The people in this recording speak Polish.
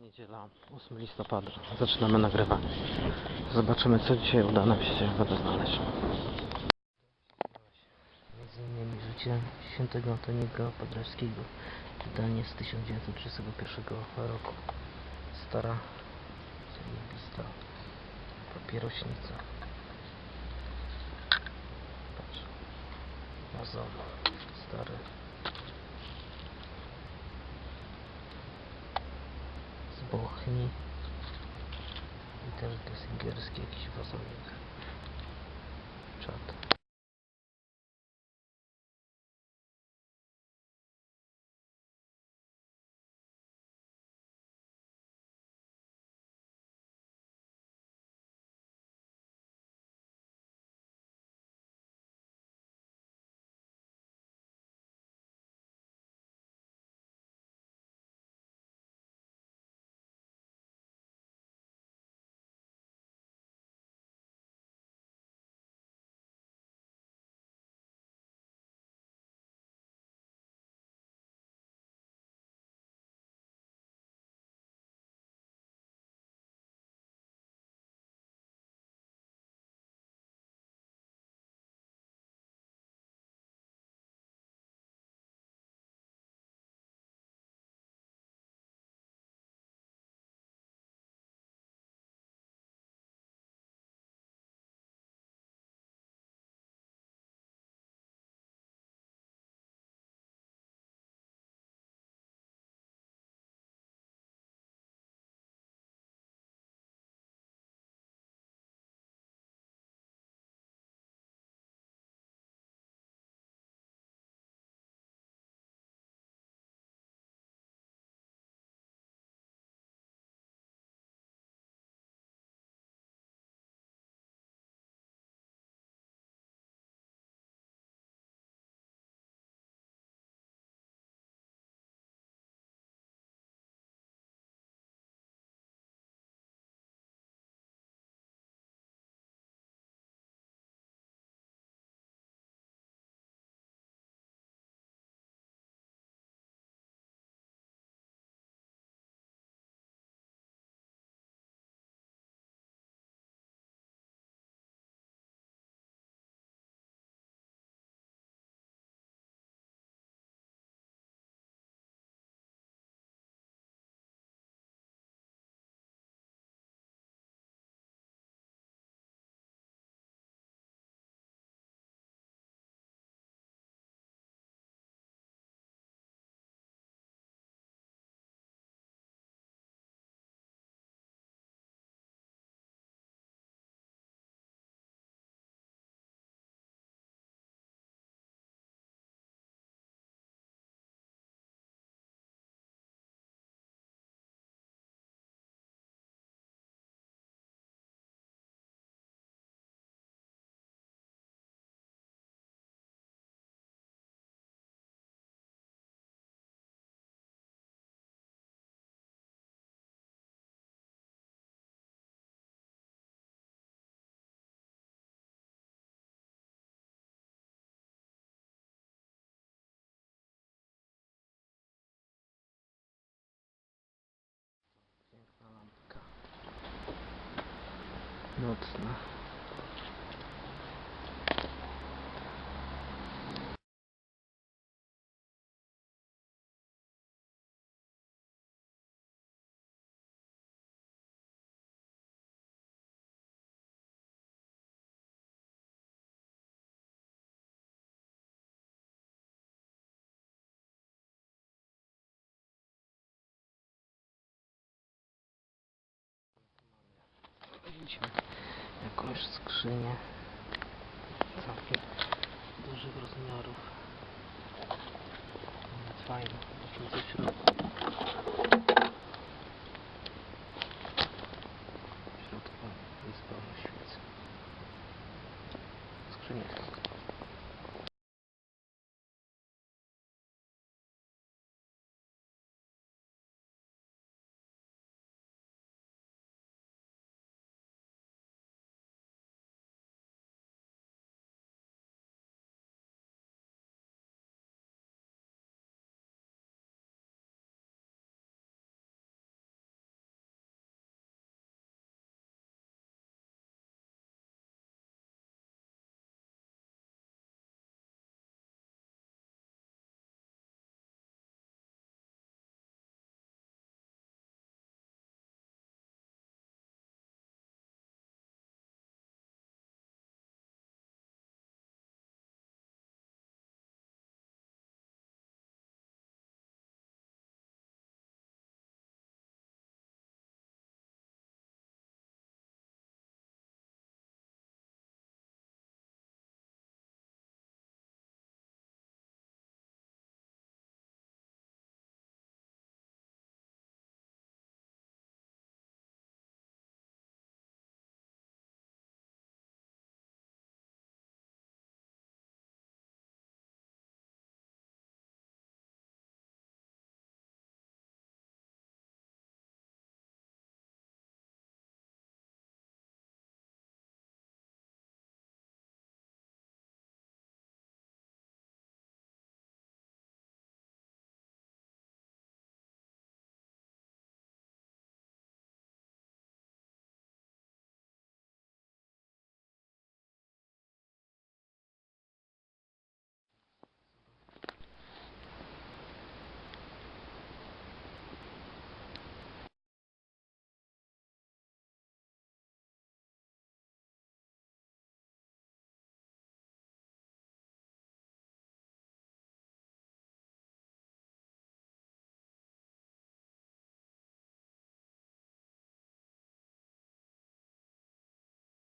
Niedziela, 8 listopada. Zaczynamy nagrywanie. Zobaczymy, co dzisiaj uda nam się ciekawego znaleźć. Między innymi życie świętego Antoniego Paderewskiego. Wydanie z 1931 roku. Stara, zajebista papierośnica. Patrz. Mazon. Stary. Então, que eu sei que eu esqueci de fazer Ноцно. ничего. Jakąś skrzynię całkiem dużych rozmiarów. Fajne,